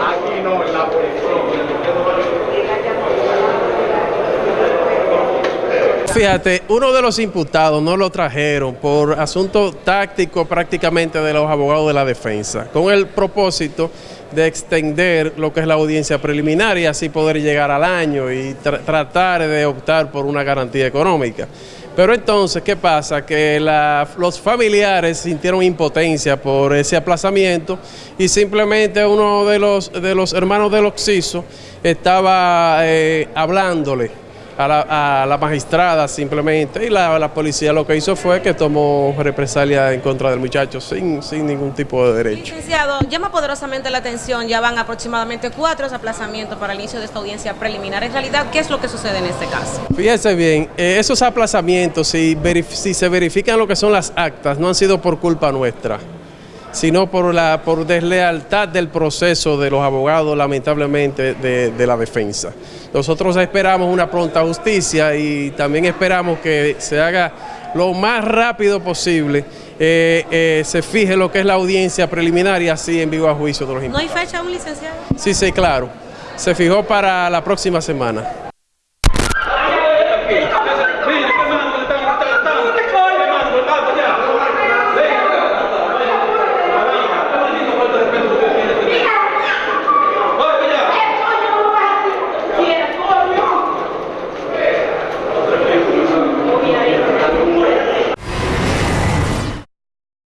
Aquí no, en la policía. Fíjate, uno de los imputados no lo trajeron por asunto táctico prácticamente de los abogados de la defensa, con el propósito de extender lo que es la audiencia preliminar y así poder llegar al año y tratar de optar por una garantía económica. Pero entonces, ¿qué pasa? Que los familiares sintieron impotencia por ese aplazamiento y simplemente uno de los, de los hermanos del Oxiso estaba eh, hablándole a la, magistrada simplemente y la, policía lo que hizo fue que tomó represalia en contra del muchacho sin, sin ningún tipo de derecho. Licenciado, llama poderosamente la atención, ya van aproximadamente cuatro aplazamientos para el inicio de esta audiencia preliminar. En realidad, ¿qué es lo que sucede en este caso? Fíjese bien, eh, esos aplazamientos, si, si se verifican lo que son las actas, no han sido por culpa nuestra sino por la por deslealtad del proceso de los abogados, lamentablemente, de, la defensa. Nosotros esperamos una pronta justicia y también esperamos que se haga lo más rápido posible, eh, eh, se fije lo que es la audiencia preliminar y así en vivo a juicio de los ¿No hay fecha aún, licenciado? Sí, sí, claro. Se fijó para la próxima semana.